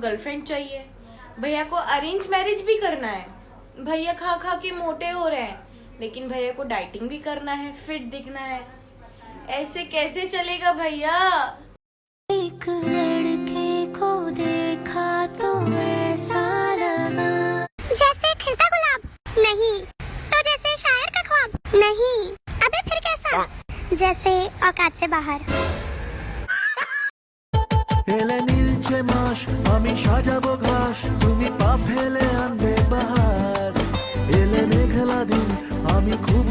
Girlfriend चाहिए। भैया को अरेंज मैरिज भी करना है। भैया खा खा के मोटे हो रहे हैं लेकिन भैया को डाइटिंग भी करना है फिट दिखना है। ऐसे कैसे चलेगा भैया? एक लड़के को देखा तो ऐसा लगा जैसे खिलता गुलाब नहीं तो जैसे शायर का ख्वाब नहीं। अबे फिर कैसा? जैसे औकात से बाहर। এলে নীলছে মাস, আমি সাজাবো ঘাস, তুমি পা ফেলে আনবে বাহার এলে মেঘলা দিন, আমি খুব